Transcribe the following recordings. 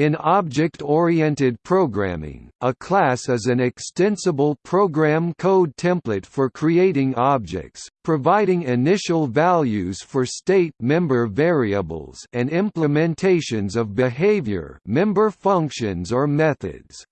In object-oriented programming, a class is an extensible program code template for creating objects, providing initial values for state member variables and implementations of behavior member functions or methods.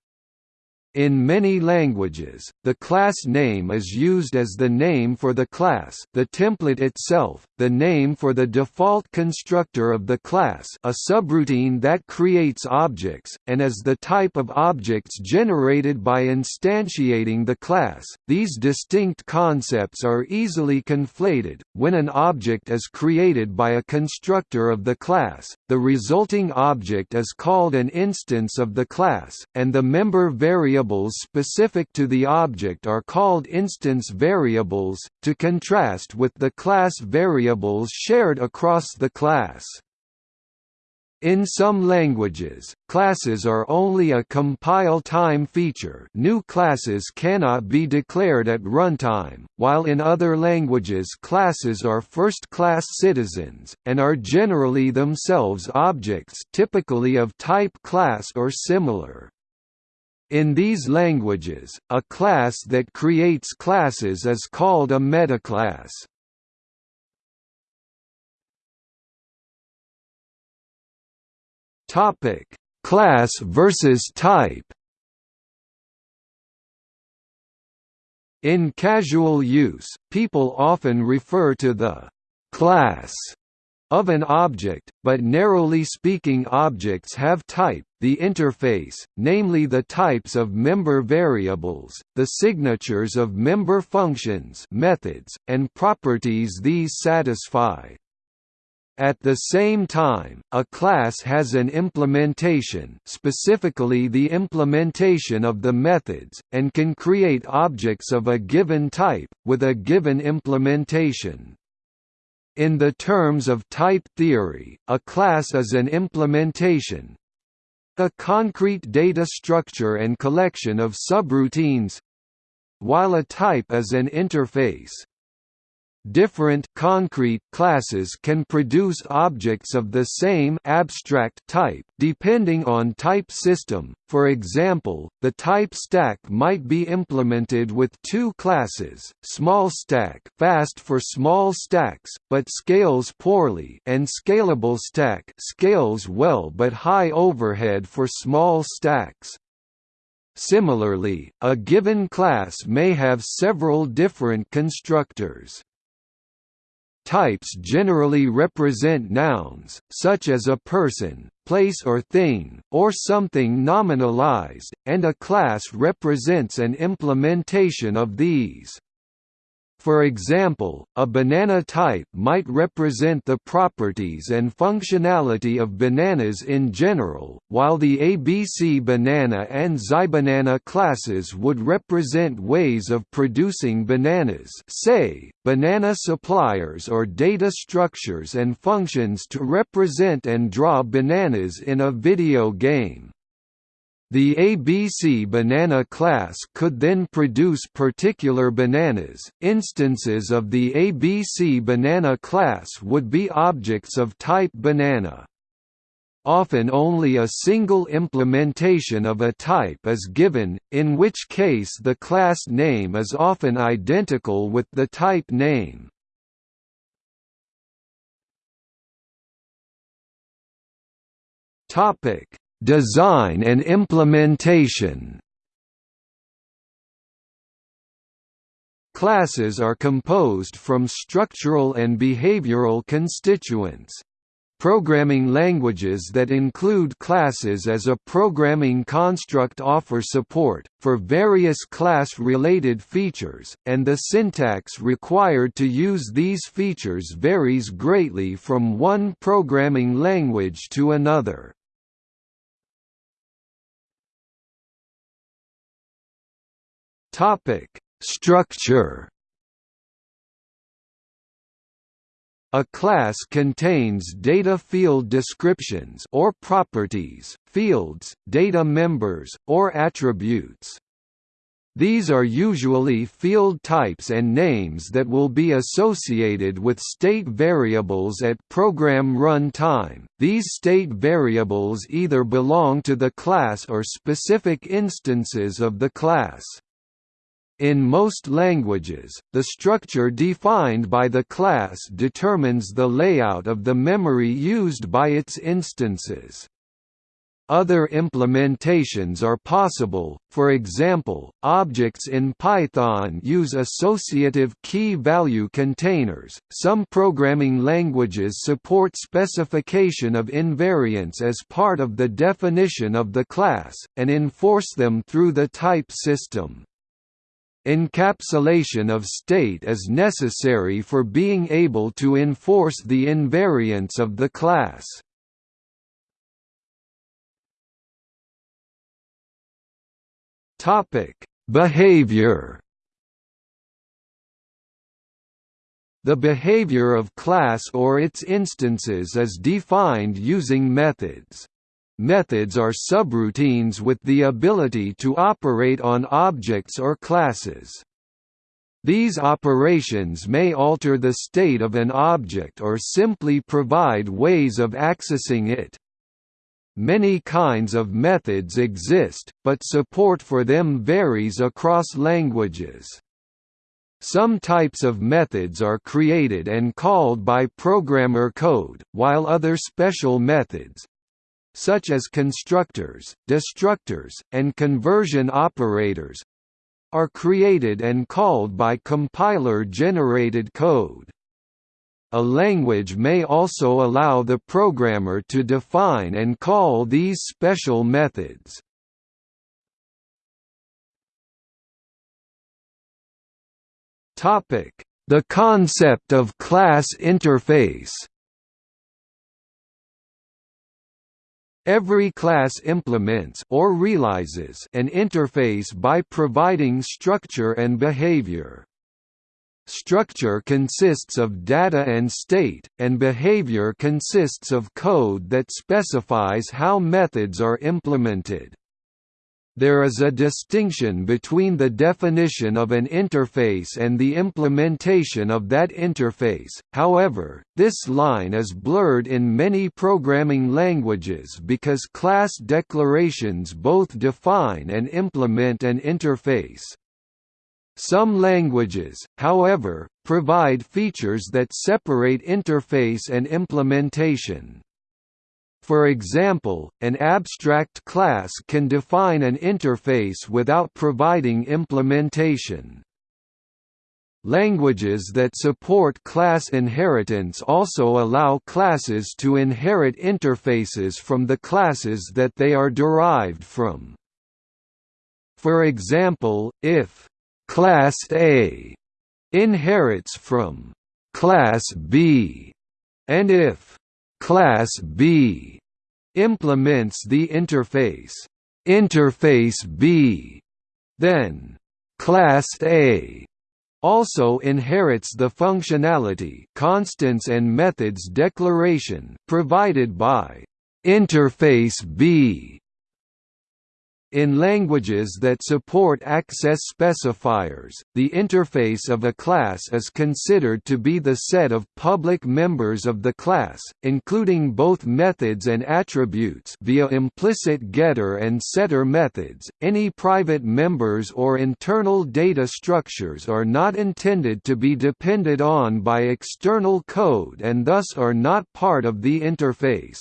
In many languages, the class name is used as the name for the class the template itself, the name for the default constructor of the class a subroutine that creates objects, and as the type of objects generated by instantiating the class. These distinct concepts are easily conflated. When an object is created by a constructor of the class, the resulting object is called an instance of the class, and the member variables specific to the object are called instance variables, to contrast with the class variables shared across the class. In some languages, classes are only a compile time feature new classes cannot be declared at runtime, while in other languages classes are first-class citizens, and are generally themselves objects typically of type class or similar. In these languages, a class that creates classes is called a metaclass. Topic: Class versus type. In casual use, people often refer to the class of an object, but narrowly speaking objects have type, the interface, namely the types of member variables, the signatures of member functions methods, and properties these satisfy. At the same time, a class has an implementation specifically the implementation of the methods, and can create objects of a given type, with a given implementation. In the terms of type theory, a class is an implementation a concrete data structure and collection of subroutines while a type is an interface. Different concrete classes can produce objects of the same abstract type depending on type system. For example, the type stack might be implemented with two classes: small stack, fast for small stacks but scales poorly, and scalable stack, scales well but high overhead for small stacks. Similarly, a given class may have several different constructors. Types generally represent nouns, such as a person, place or thing, or something nominalized, and a class represents an implementation of these. For example, a banana type might represent the properties and functionality of bananas in general, while the ABC banana and Zybanana classes would represent ways of producing bananas say, banana suppliers or data structures and functions to represent and draw bananas in a video game. The ABC banana class could then produce particular bananas. Instances of the ABC banana class would be objects of type banana. Often only a single implementation of a type is given, in which case the class name is often identical with the type name. Topic Design and implementation Classes are composed from structural and behavioral constituents. Programming languages that include classes as a programming construct offer support, for various class-related features, and the syntax required to use these features varies greatly from one programming language to another. Topic: Structure. A class contains data field descriptions or properties, fields, data members, or attributes. These are usually field types and names that will be associated with state variables at program run time. These state variables either belong to the class or specific instances of the class. In most languages, the structure defined by the class determines the layout of the memory used by its instances. Other implementations are possible, for example, objects in Python use associative key-value containers. Some programming languages support specification of invariants as part of the definition of the class, and enforce them through the type system. Encapsulation of state is necessary for being able to enforce the invariance of the class. Topic: Behavior. The behavior of class or its instances is defined using methods. Methods are subroutines with the ability to operate on objects or classes. These operations may alter the state of an object or simply provide ways of accessing it. Many kinds of methods exist, but support for them varies across languages. Some types of methods are created and called by programmer code, while other special methods such as constructors, destructors, and conversion operators are created and called by compiler-generated code. A language may also allow the programmer to define and call these special methods. The concept of class interface Every class implements or realizes an interface by providing structure and behavior. Structure consists of data and state, and behavior consists of code that specifies how methods are implemented. There is a distinction between the definition of an interface and the implementation of that interface, however, this line is blurred in many programming languages because class declarations both define and implement an interface. Some languages, however, provide features that separate interface and implementation. For example, an abstract class can define an interface without providing implementation. Languages that support class inheritance also allow classes to inherit interfaces from the classes that they are derived from. For example, if Class A inherits from Class B, and if Class B implements the interface. Interface B, then Class A also inherits the functionality constants and methods declaration provided by Interface B in languages that support access specifiers, the interface of a class is considered to be the set of public members of the class, including both methods and attributes via implicit getter and setter methods. Any private members or internal data structures are not intended to be depended on by external code and thus are not part of the interface.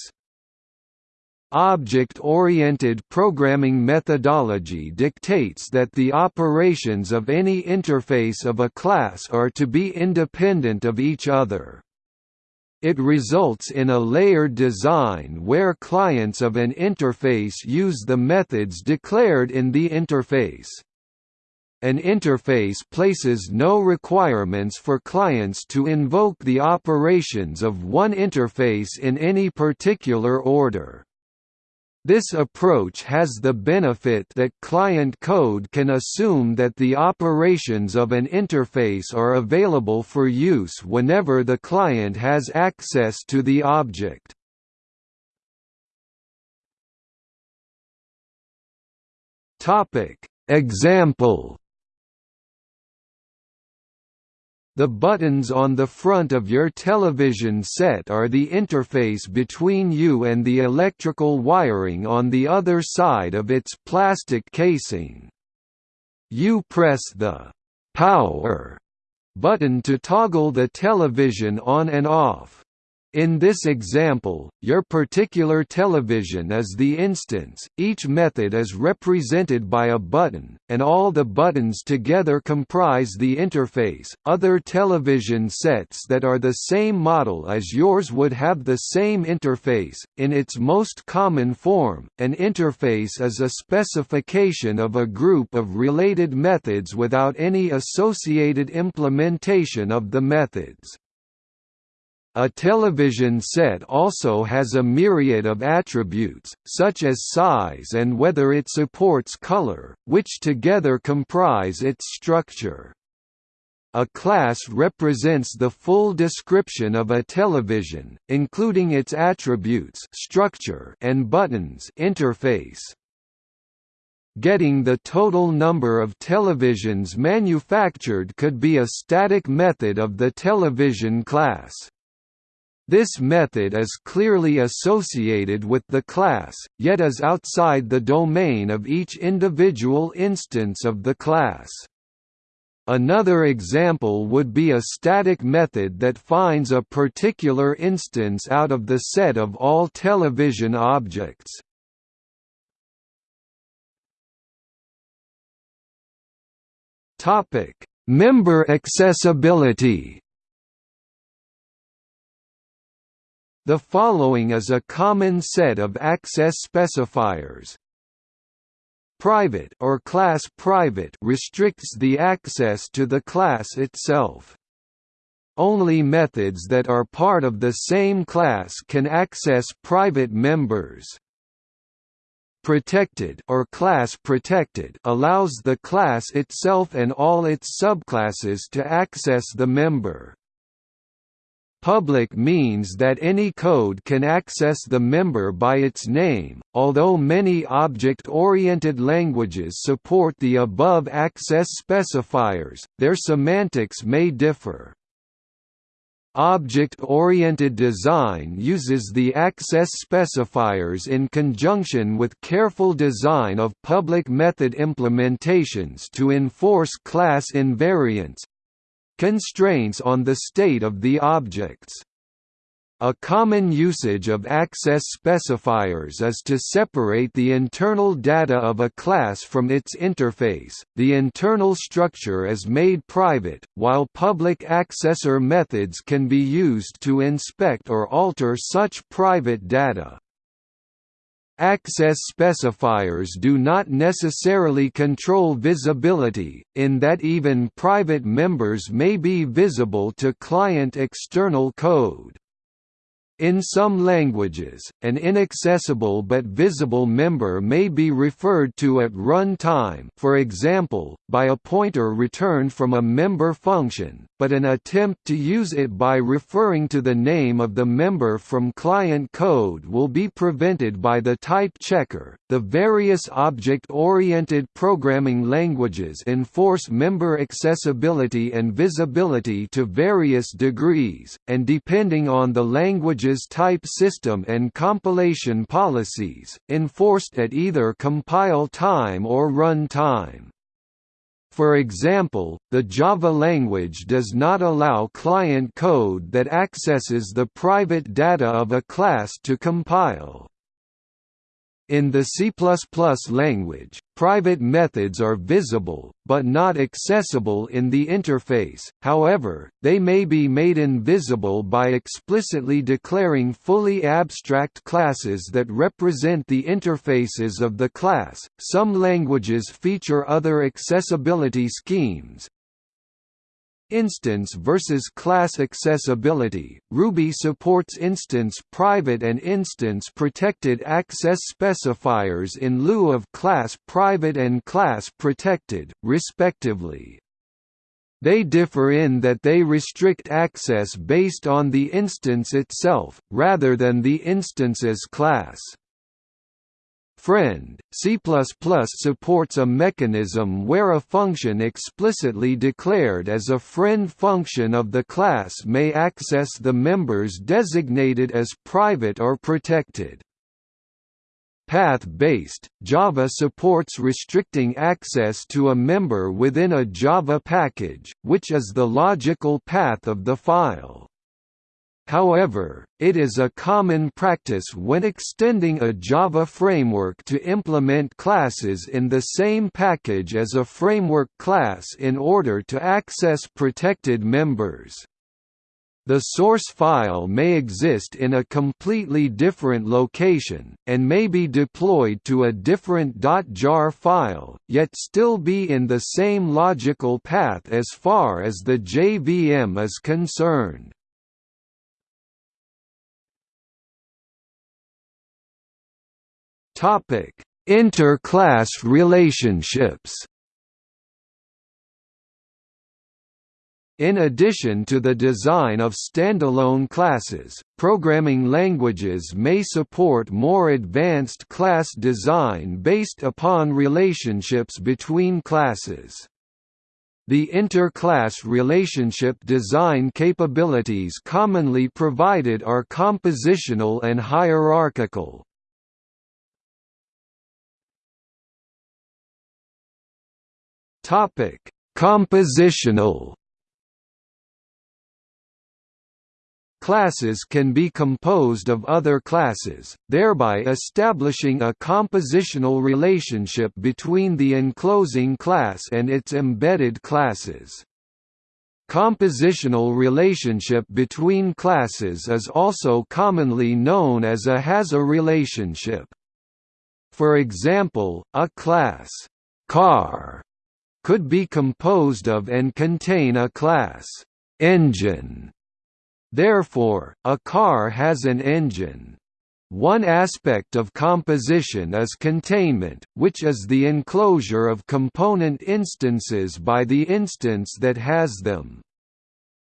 Object-oriented programming methodology dictates that the operations of any interface of a class are to be independent of each other. It results in a layered design where clients of an interface use the methods declared in the interface. An interface places no requirements for clients to invoke the operations of one interface in any particular order. This approach has the benefit that client code can assume that the operations of an interface are available for use whenever the client has access to the object. Example The buttons on the front of your television set are the interface between you and the electrical wiring on the other side of its plastic casing. You press the «power» button to toggle the television on and off. In this example, your particular television is the instance, each method is represented by a button, and all the buttons together comprise the interface. Other television sets that are the same model as yours would have the same interface. In its most common form, an interface is a specification of a group of related methods without any associated implementation of the methods. A television set also has a myriad of attributes, such as size and whether it supports color, which together comprise its structure. A class represents the full description of a television, including its attributes structure and buttons interface. Getting the total number of televisions manufactured could be a static method of the television class. This method is clearly associated with the class, yet is outside the domain of each individual instance of the class. Another example would be a static method that finds a particular instance out of the set of all television objects. Member accessibility The following is a common set of access specifiers. Private or class private restricts the access to the class itself. Only methods that are part of the same class can access private members. Protected or class protected allows the class itself and all its subclasses to access the member. Public means that any code can access the member by its name, although many object-oriented languages support the above access specifiers, their semantics may differ. Object-oriented design uses the access specifiers in conjunction with careful design of public method implementations to enforce class invariance, Constraints on the state of the objects a common usage of access specifiers is to separate the internal data of a class from its interface. The internal structure is made private, while public accessor methods can be used to inspect or alter such private data. Access specifiers do not necessarily control visibility, in that even private members may be visible to client external code. In some languages, an inaccessible but visible member may be referred to at run time for example, by a pointer returned from a member function, but an attempt to use it by referring to the name of the member from client code will be prevented by the type checker. The various object-oriented programming languages enforce member accessibility and visibility to various degrees, and depending on the language's type system and compilation policies, enforced at either compile time or run time. For example, the Java language does not allow client code that accesses the private data of a class to compile. In the C++ language, private methods are visible, but not accessible in the interface, however, they may be made invisible by explicitly declaring fully abstract classes that represent the interfaces of the class. Some languages feature other accessibility schemes, Instance versus class accessibility Ruby supports instance private and instance protected access specifiers in lieu of class private and class protected, respectively. They differ in that they restrict access based on the instance itself, rather than the instance's class. Friend, C++ supports a mechanism where a function explicitly declared as a friend function of the class may access the members designated as private or protected. Path-based, Java supports restricting access to a member within a Java package, which is the logical path of the file. However, it is a common practice when extending a Java framework to implement classes in the same package as a framework class in order to access protected members. The source file may exist in a completely different location, and may be deployed to a different .jar file, yet still be in the same logical path as far as the JVM is concerned. Topic: Inter-class relationships. In addition to the design of standalone classes, programming languages may support more advanced class design based upon relationships between classes. The inter-class relationship design capabilities commonly provided are compositional and hierarchical. Topic: Compositional. Classes can be composed of other classes, thereby establishing a compositional relationship between the enclosing class and its embedded classes. Compositional relationship between classes is also commonly known as a has-a relationship. For example, a class car could be composed of and contain a class engine. Therefore, a car has an engine. One aspect of composition is containment, which is the enclosure of component instances by the instance that has them.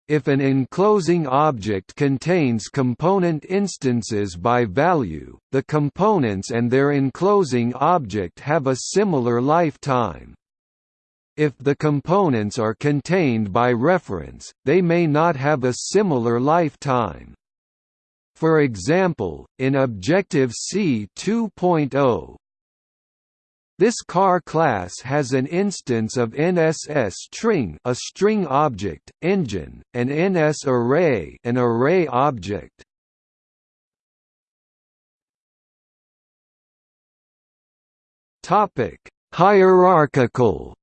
If an enclosing object contains component instances by value, the components and their enclosing object have a similar lifetime. If the components are contained by reference, they may not have a similar lifetime. For example, in Objective-C 2.0, this car class has an instance of NSString, a string object, engine, and NS array, an array object. Topic: Hierarchical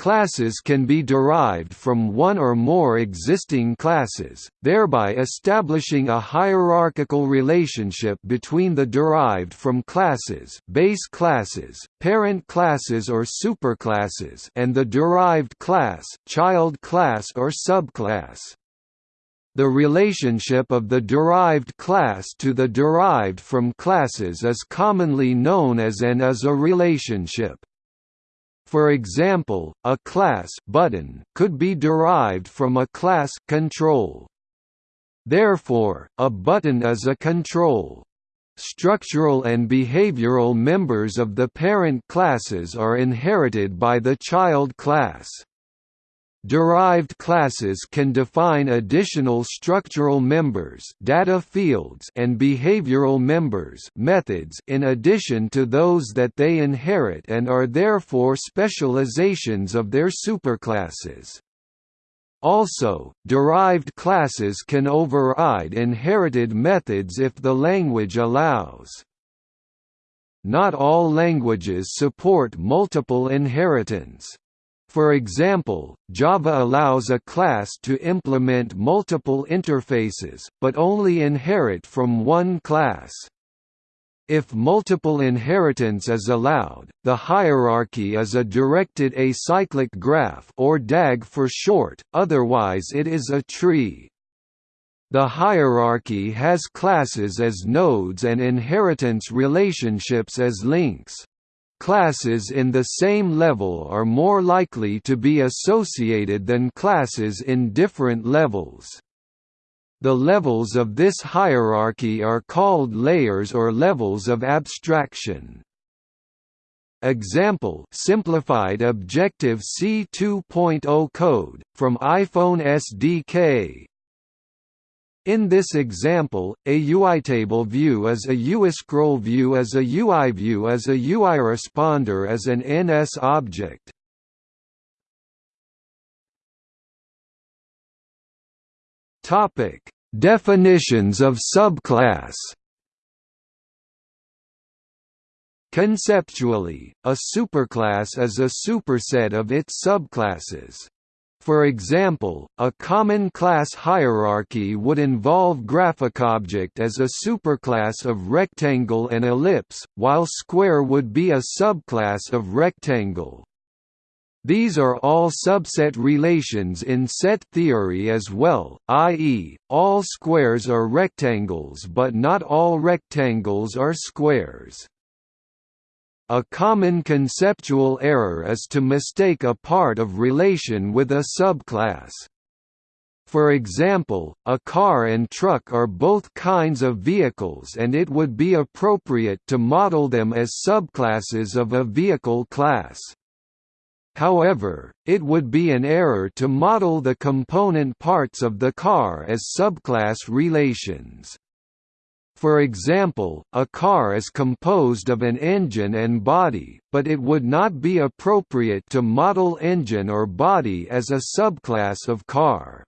Classes can be derived from one or more existing classes, thereby establishing a hierarchical relationship between the derived from classes, base classes, parent classes or superclasses, and the derived class, child class or subclass. The relationship of the derived class to the derived from classes is commonly known as an as-a relationship. For example, a class button could be derived from a class control. Therefore, a button is a control. Structural and behavioral members of the parent classes are inherited by the child class. Derived classes can define additional structural members data fields and behavioral members methods in addition to those that they inherit and are therefore specializations of their superclasses. Also, derived classes can override inherited methods if the language allows. Not all languages support multiple inheritance. For example, Java allows a class to implement multiple interfaces, but only inherit from one class. If multiple inheritance is allowed, the hierarchy is a directed acyclic graph or DAG for short, otherwise it is a tree. The hierarchy has classes as nodes and inheritance relationships as links. Classes in the same level are more likely to be associated than classes in different levels. The levels of this hierarchy are called layers or levels of abstraction. Example simplified Objective-C 2.0 code, from iPhone SDK in this example, a UITable view is a UIScroll view as a UI view as a UI responder as an NS object. Topic: Definitions of subclass. Conceptually, a superclass is a superset of its subclasses. For example, a common class hierarchy would involve GraphicObject as a superclass of rectangle and ellipse, while square would be a subclass of rectangle. These are all subset relations in set theory as well, i.e., all squares are rectangles but not all rectangles are squares. A common conceptual error is to mistake a part of relation with a subclass. For example, a car and truck are both kinds of vehicles and it would be appropriate to model them as subclasses of a vehicle class. However, it would be an error to model the component parts of the car as subclass relations. For example, a car is composed of an engine and body, but it would not be appropriate to model engine or body as a subclass of car.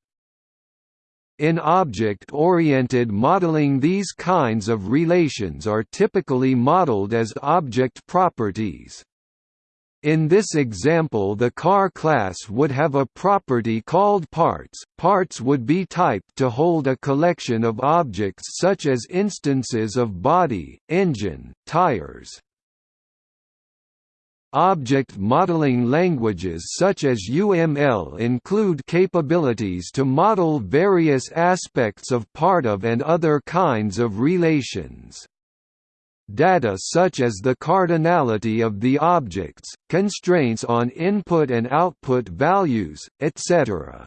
In object-oriented modeling these kinds of relations are typically modeled as object properties. In this example the car class would have a property called parts. Parts would be typed to hold a collection of objects such as instances of body, engine, tires. Object modeling languages such as UML include capabilities to model various aspects of part of and other kinds of relations data such as the cardinality of the objects, constraints on input and output values, etc.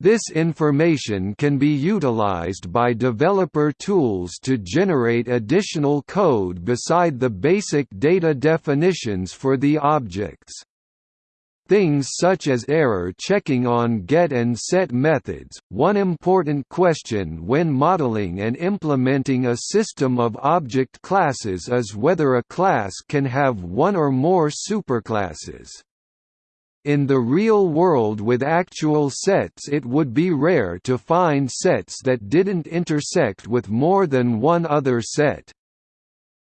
This information can be utilized by developer tools to generate additional code beside the basic data definitions for the objects. Things such as error checking on get and set methods. One important question when modeling and implementing a system of object classes is whether a class can have one or more superclasses. In the real world with actual sets it would be rare to find sets that didn't intersect with more than one other set.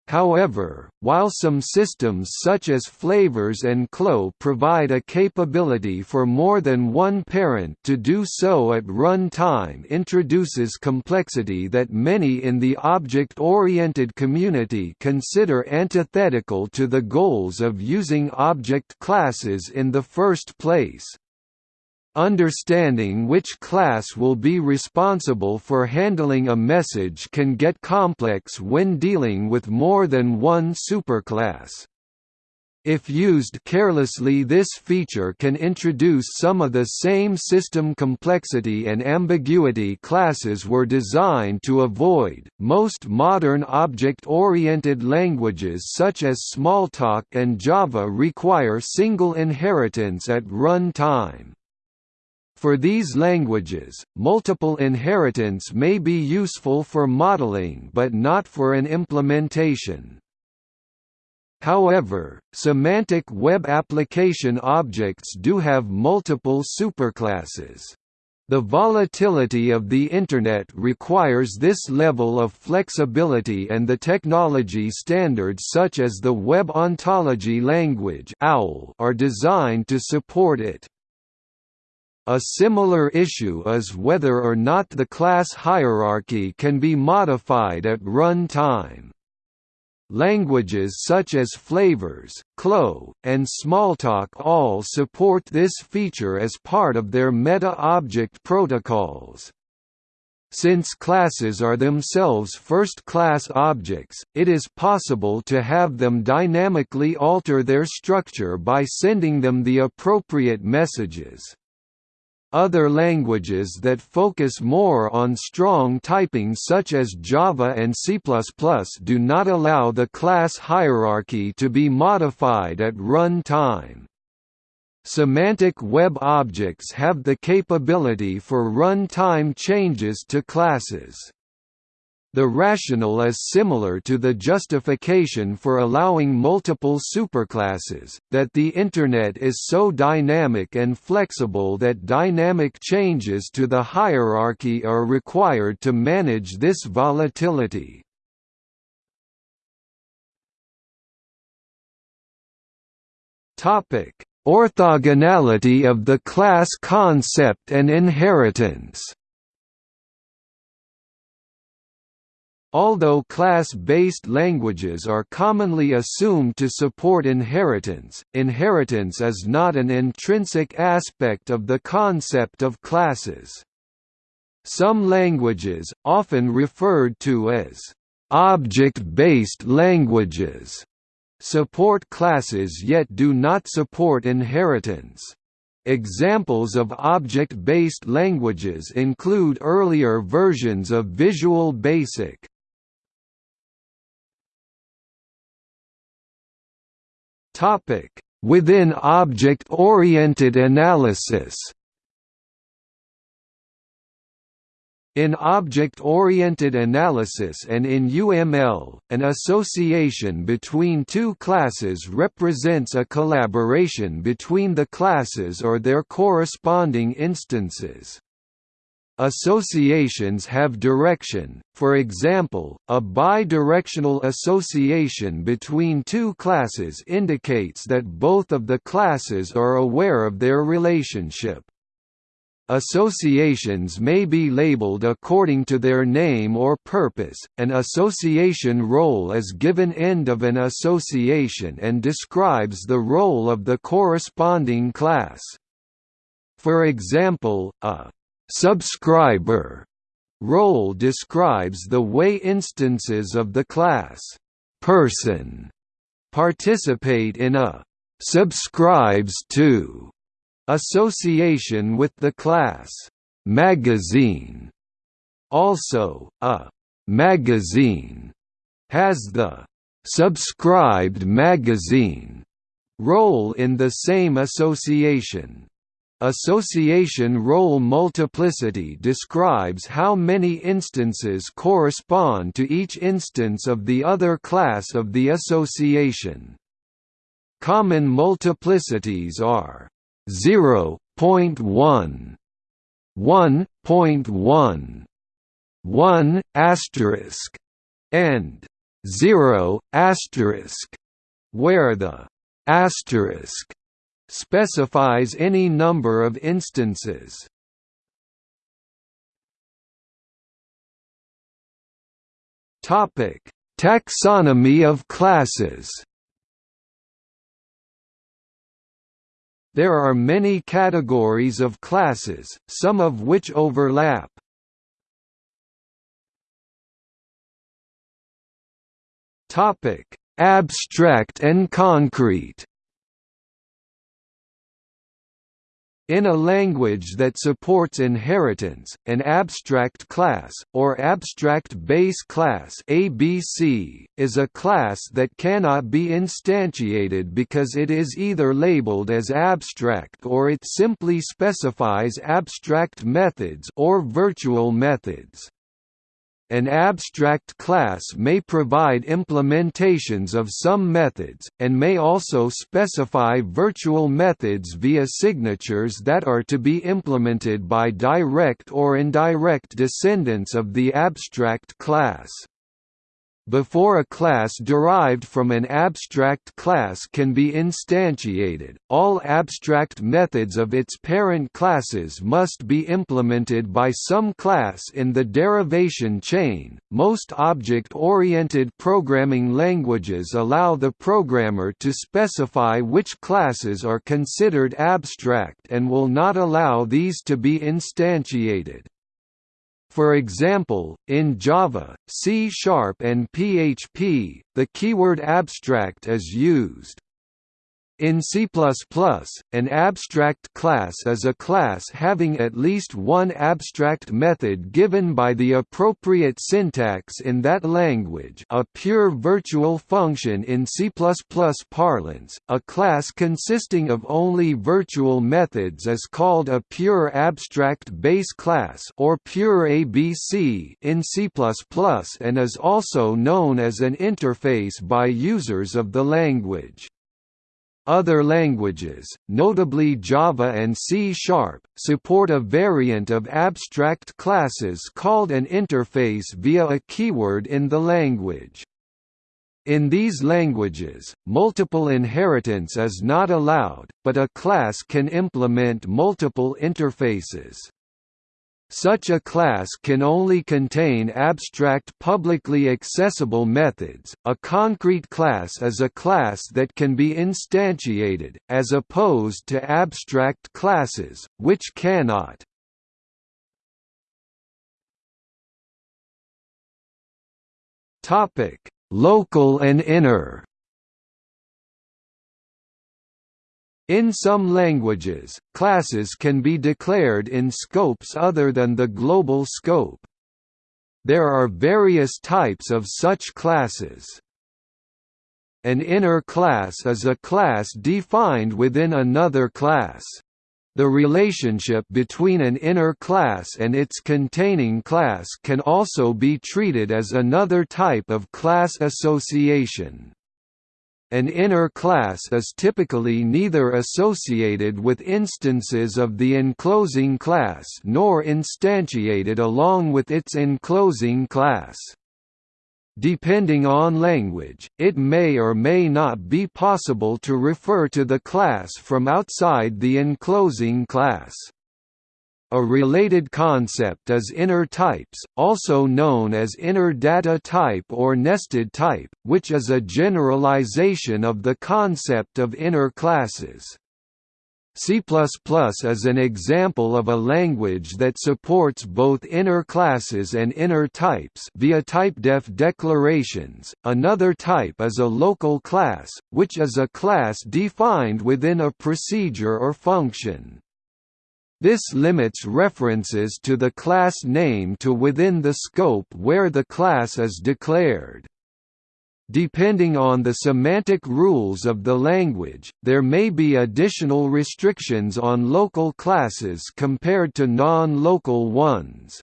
However, while some systems such as Flavors and CLOS provide a capability for more than one parent to do so at run time introduces complexity that many in the object-oriented community consider antithetical to the goals of using object classes in the first place. Understanding which class will be responsible for handling a message can get complex when dealing with more than one superclass. If used carelessly this feature can introduce some of the same system complexity and ambiguity classes were designed to avoid. Most modern object-oriented languages such as Smalltalk and Java require single inheritance at run time. For these languages, multiple inheritance may be useful for modeling but not for an implementation. However, semantic web application objects do have multiple superclasses. The volatility of the Internet requires this level of flexibility and the technology standards such as the Web Ontology Language OWL are designed to support it. A similar issue is whether or not the class hierarchy can be modified at run time. Languages such as Flavors, CLOS, and Smalltalk all support this feature as part of their meta-object protocols. Since classes are themselves first-class objects, it is possible to have them dynamically alter their structure by sending them the appropriate messages. Other languages that focus more on strong typing such as Java and C++ do not allow the class hierarchy to be modified at run time. Semantic web objects have the capability for run-time changes to classes. The rationale is similar to the justification for allowing multiple superclasses, that the Internet is so dynamic and flexible that dynamic changes to the hierarchy are required to manage this volatility. Orthogonality of the class concept and inheritance Although class-based languages are commonly assumed to support inheritance, inheritance is not an intrinsic aspect of the concept of classes. Some languages, often referred to as object-based languages, support classes yet do not support inheritance. Examples of object-based languages include earlier versions of Visual Basic, Topic: Within object-oriented analysis. In object-oriented analysis and in UML, an association between two classes represents a collaboration between the classes or their corresponding instances. Associations have direction, for example, a bidirectional association between two classes indicates that both of the classes are aware of their relationship. Associations may be labeled according to their name or purpose. An association role is given end of an association and describes the role of the corresponding class. For example, a subscriber role describes the way instances of the class person participate in a subscribes to association with the class magazine. Also, a magazine has the subscribed magazine role in the same association. Association role multiplicity describes how many instances correspond to each instance of the other class of the association. Common multiplicities are 0.1, 1.1, 1 asterisk, and 0 asterisk, where the asterisk specifies any number of instances. Topic: Taxonomy of classes. There are many categories of classes, some of which overlap. Topic: Abstract and concrete. In a language that supports inheritance, an abstract class, or abstract base class ABC, is a class that cannot be instantiated because it is either labeled as abstract or it simply specifies abstract methods or virtual methods. An abstract class may provide implementations of some methods, and may also specify virtual methods via signatures that are to be implemented by direct or indirect descendants of the abstract class. Before a class derived from an abstract class can be instantiated, all abstract methods of its parent classes must be implemented by some class in the derivation chain. Most object oriented programming languages allow the programmer to specify which classes are considered abstract and will not allow these to be instantiated. For example, in Java, C Sharp and PHP, the keyword abstract is used. In C++, an abstract class is a class having at least one abstract method given by the appropriate syntax in that language a pure virtual function in C++ parlance, a class consisting of only virtual methods is called a pure abstract base class or pure ABC in C++ and is also known as an interface by users of the language. Other languages, notably Java and C-sharp, support a variant of abstract classes called an interface via a keyword in the language. In these languages, multiple inheritance is not allowed, but a class can implement multiple interfaces. Such a class can only contain abstract publicly accessible methods. A concrete class is a class that can be instantiated, as opposed to abstract classes, which cannot. Topic: Local and inner. In some languages, classes can be declared in scopes other than the global scope. There are various types of such classes. An inner class is a class defined within another class. The relationship between an inner class and its containing class can also be treated as another type of class association. An inner class is typically neither associated with instances of the enclosing class nor instantiated along with its enclosing class. Depending on language, it may or may not be possible to refer to the class from outside the enclosing class. A related concept is inner types, also known as inner data type or nested type, which is a generalization of the concept of inner classes. C++ is an example of a language that supports both inner classes and inner types via typedef declarations. Another type is a local class, which is a class defined within a procedure or function. This limits references to the class name to within the scope where the class is declared. Depending on the semantic rules of the language, there may be additional restrictions on local classes compared to non-local ones.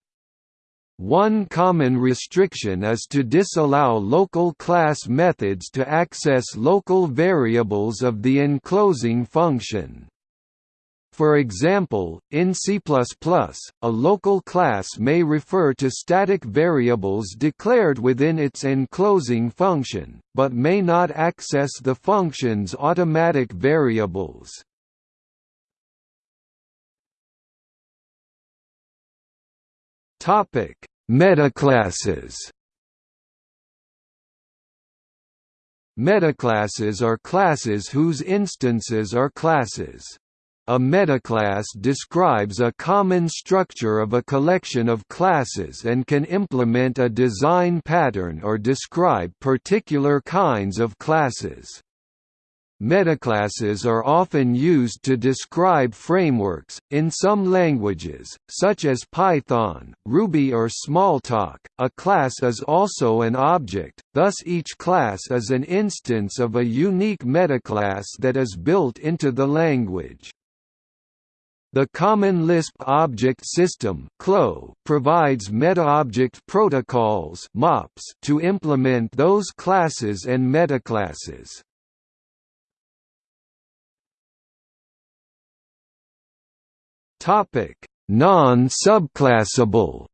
One common restriction is to disallow local class methods to access local variables of the enclosing function. For example, in C++, a local class may refer to static variables declared within its enclosing function, but may not access the function's automatic variables. Metaclasses Metaclasses are classes whose instances are classes. A metaclass describes a common structure of a collection of classes and can implement a design pattern or describe particular kinds of classes. Metaclasses are often used to describe frameworks. In some languages, such as Python, Ruby, or Smalltalk, a class is also an object, thus, each class is an instance of a unique metaclass that is built into the language. The Common Lisp Object System provides meta-object protocols to implement those classes and metaclasses. Non-subclassable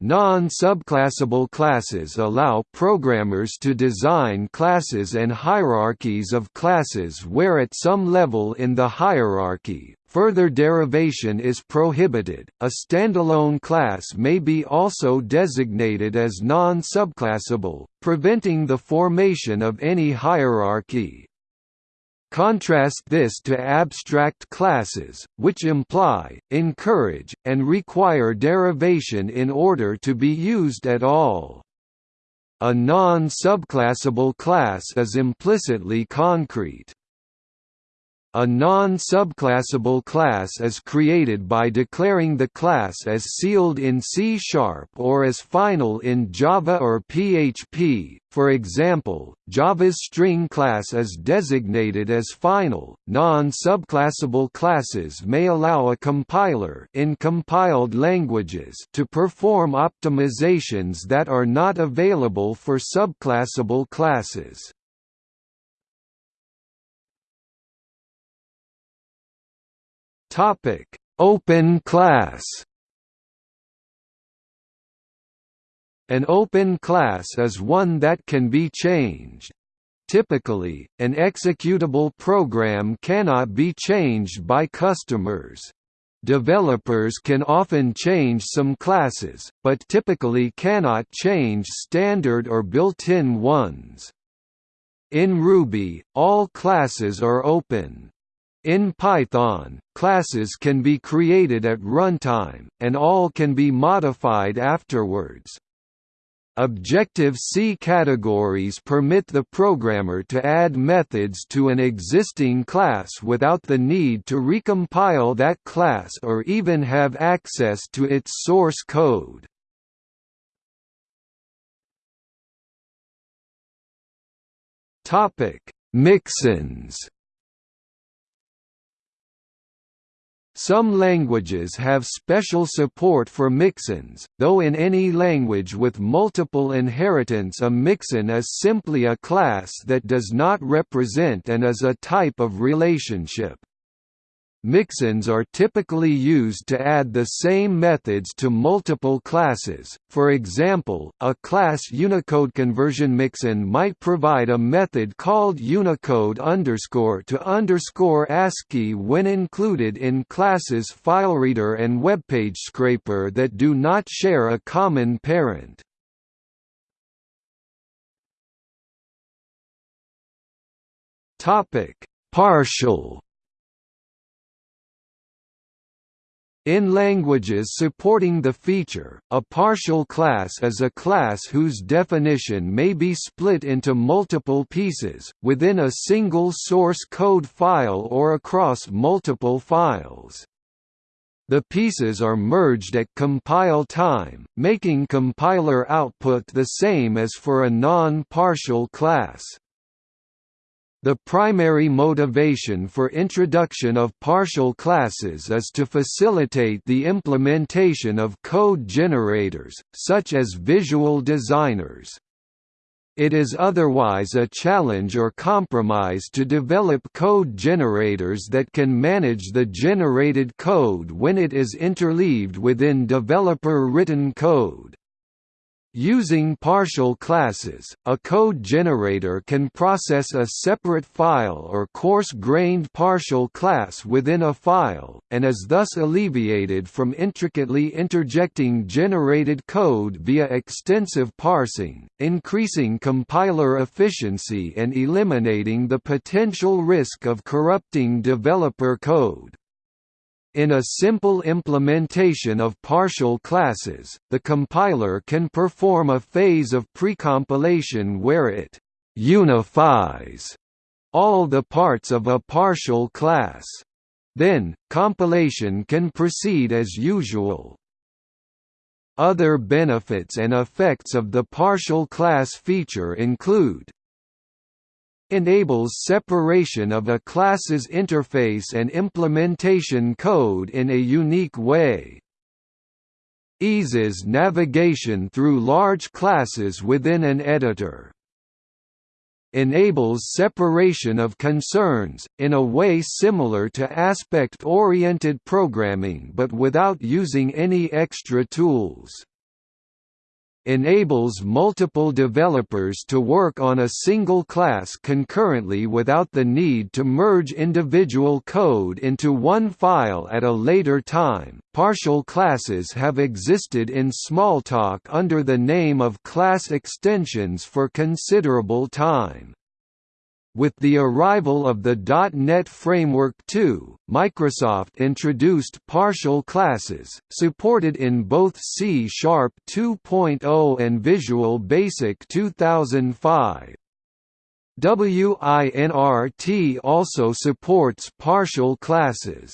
Non-subclassable classes allow programmers to design classes and hierarchies of classes where at some level in the hierarchy, further derivation is prohibited. A standalone class may be also designated as non-subclassable, preventing the formation of any hierarchy. Contrast this to abstract classes, which imply, encourage, and require derivation in order to be used at all. A non-subclassable class is implicitly concrete. A non-subclassable class is created by declaring the class as sealed in C-sharp or as final in Java or PHP. For example, Java's string class is designated as final. Non-subclassable classes may allow a compiler in compiled languages to perform optimizations that are not available for subclassable classes. Topic: Open class. An open class is one that can be changed. Typically, an executable program cannot be changed by customers. Developers can often change some classes, but typically cannot change standard or built-in ones. In Ruby, all classes are open. In Python, classes can be created at runtime, and all can be modified afterwards. Objective-C categories permit the programmer to add methods to an existing class without the need to recompile that class or even have access to its source code. Mixins Some languages have special support for mixins, though in any language with multiple inheritance a mixin is simply a class that does not represent an is-a type of relationship. Mixins are typically used to add the same methods to multiple classes. For example, a class Unicode conversion mixin might provide a method called Unicode underscore to underscore ASCII when included in classes FileReader and WebPageScraper that do not share a common parent. Topic: Partial In languages supporting the feature, a partial class is a class whose definition may be split into multiple pieces, within a single source code file or across multiple files. The pieces are merged at compile time, making compiler output the same as for a non-partial class. The primary motivation for introduction of partial classes is to facilitate the implementation of code generators, such as visual designers. It is otherwise a challenge or compromise to develop code generators that can manage the generated code when it is interleaved within developer-written code. Using partial classes, a code generator can process a separate file or coarse-grained partial class within a file, and is thus alleviated from intricately interjecting generated code via extensive parsing, increasing compiler efficiency and eliminating the potential risk of corrupting developer code. In a simple implementation of partial classes, the compiler can perform a phase of precompilation where it «unifies» all the parts of a partial class. Then, compilation can proceed as usual. Other benefits and effects of the partial class feature include enables separation of a class's interface and implementation code in a unique way. Eases navigation through large classes within an editor. Enables separation of concerns, in a way similar to aspect-oriented programming but without using any extra tools enables multiple developers to work on a single class concurrently without the need to merge individual code into one file at a later time. Partial classes have existed in Smalltalk under the name of class extensions for considerable time. With the arrival of the .NET Framework 2, Microsoft introduced partial classes, supported in both C Sharp 2.0 and Visual Basic 2005. WinRT also supports partial classes.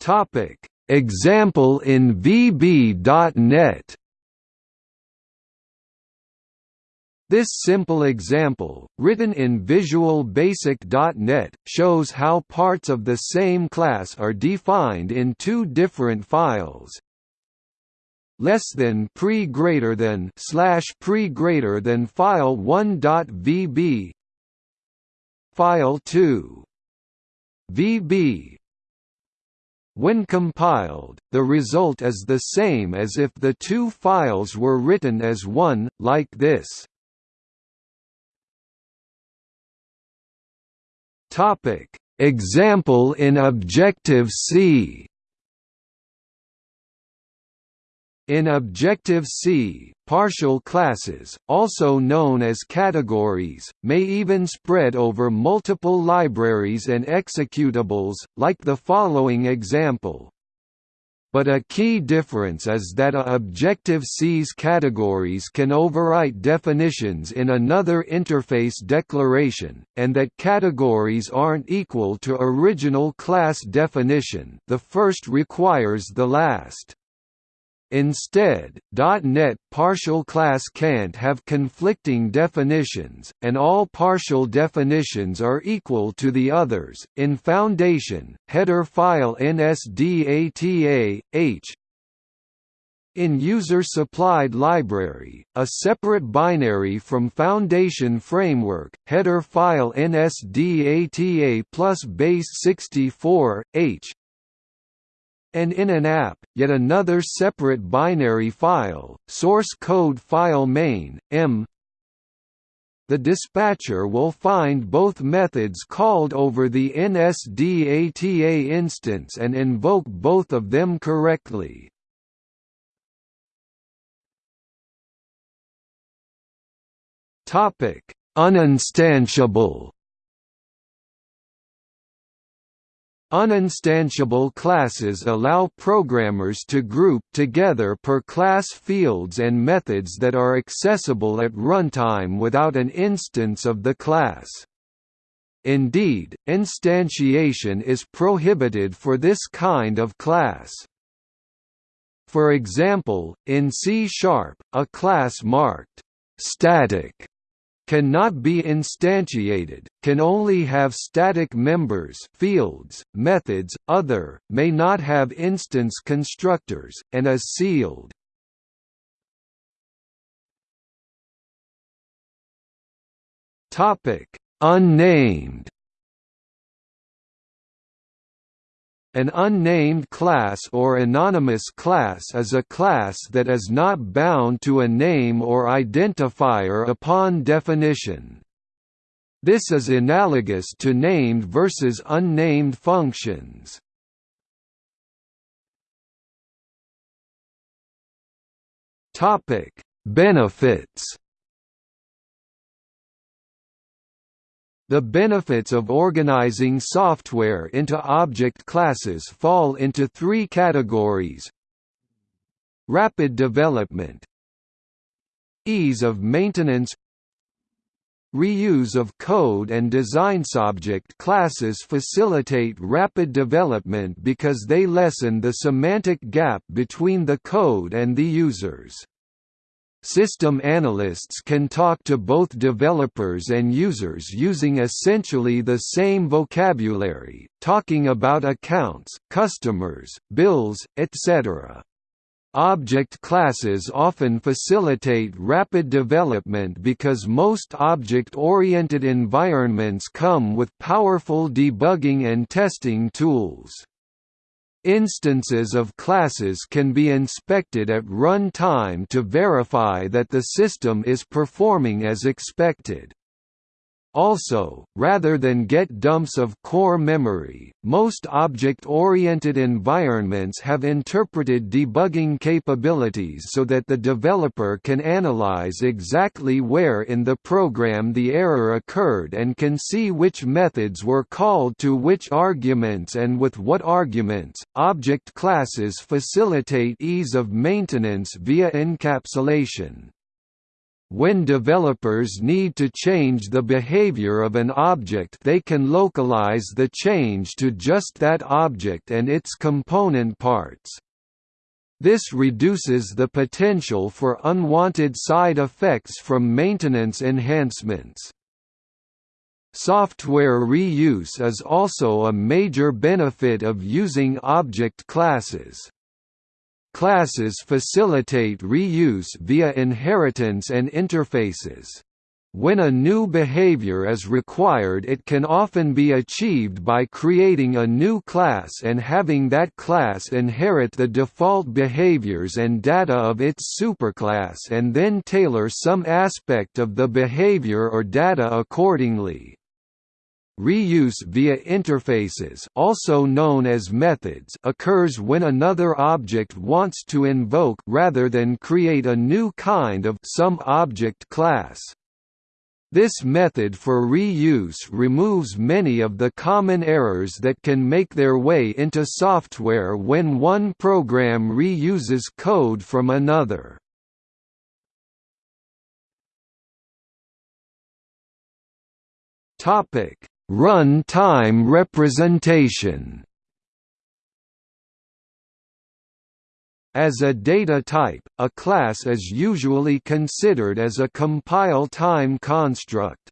Topic: Example in VB.NET This simple example, written in Visual Basic.NET, shows how parts of the same class are defined in two different files. Less than pre greater than slash pre greater than file 1.vb file 2 VB when compiled, the result is the same as if the two files were written as one, like this. Example in Objective-C In Objective-C, partial classes, also known as categories, may even spread over multiple libraries and executables, like the following example. But a key difference is that a Objective-C's categories can overwrite definitions in another interface declaration, and that categories aren't equal to original class definition the first requires the last. Instead, .NET partial class can't have conflicting definitions, and all partial definitions are equal to the others. In Foundation, header file NSData H in user-supplied library, a separate binary from Foundation Framework, header file NSData plus base 64, H and in an app, yet another separate binary file, source code file main, m the dispatcher will find both methods called over the NSData instance and invoke both of them correctly. Uninstantiable Uninstantiable classes allow programmers to group together per class fields and methods that are accessible at runtime without an instance of the class. Indeed, instantiation is prohibited for this kind of class. For example, in C#, sharp, a class marked static cannot be instantiated, can only have static members fields, methods, other, may not have instance constructors, and is sealed. Unnamed An unnamed class or anonymous class is a class that is not bound to a name or identifier upon definition. This is analogous to named versus unnamed functions. Benefits The benefits of organizing software into object classes fall into three categories Rapid development Ease of maintenance Reuse of code and design. Object classes facilitate rapid development because they lessen the semantic gap between the code and the users. System analysts can talk to both developers and users using essentially the same vocabulary, talking about accounts, customers, bills, etc. Object classes often facilitate rapid development because most object-oriented environments come with powerful debugging and testing tools. Instances of classes can be inspected at run time to verify that the system is performing as expected. Also, rather than get dumps of core memory, most object-oriented environments have interpreted debugging capabilities so that the developer can analyze exactly where in the program the error occurred and can see which methods were called to which arguments and with what arguments. Object classes facilitate ease of maintenance via encapsulation. When developers need to change the behavior of an object they can localize the change to just that object and its component parts. This reduces the potential for unwanted side effects from maintenance enhancements. Software reuse is also a major benefit of using object classes. Classes facilitate reuse via inheritance and interfaces. When a new behavior is required it can often be achieved by creating a new class and having that class inherit the default behaviors and data of its superclass and then tailor some aspect of the behavior or data accordingly. Reuse via interfaces also known as methods occurs when another object wants to invoke rather than create a new kind of some object class. This method for reuse removes many of the common errors that can make their way into software when one program reuses code from another. Topic Run-time representation As a data type, a class is usually considered as a compile-time construct.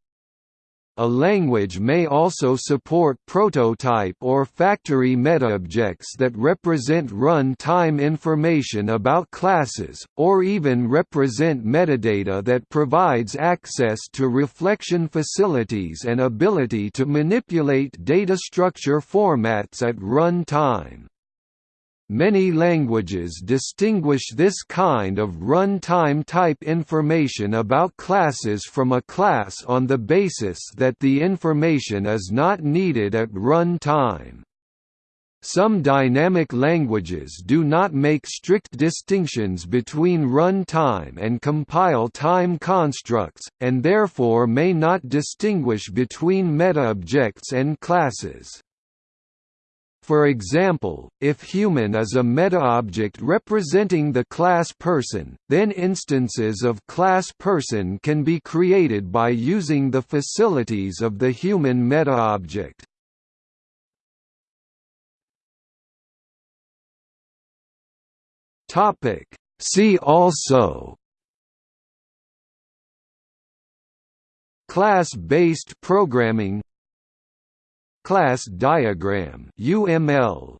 A language may also support prototype or factory metaobjects that represent run-time information about classes, or even represent metadata that provides access to reflection facilities and ability to manipulate data structure formats at run-time. Many languages distinguish this kind of runtime type information about classes from a class on the basis that the information is not needed at runtime. Some dynamic languages do not make strict distinctions between runtime and compile time constructs, and therefore may not distinguish between meta-objects and classes. For example, if human is a meta-object representing the class person, then instances of class person can be created by using the facilities of the human meta-object. See also Class-based programming Class diagram UML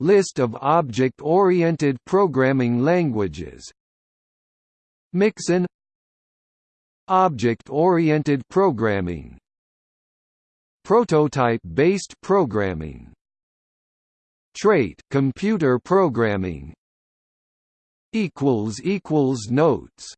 List of object-oriented programming languages Mixin Object-oriented programming Prototype-based programming Trait computer programming equals equals notes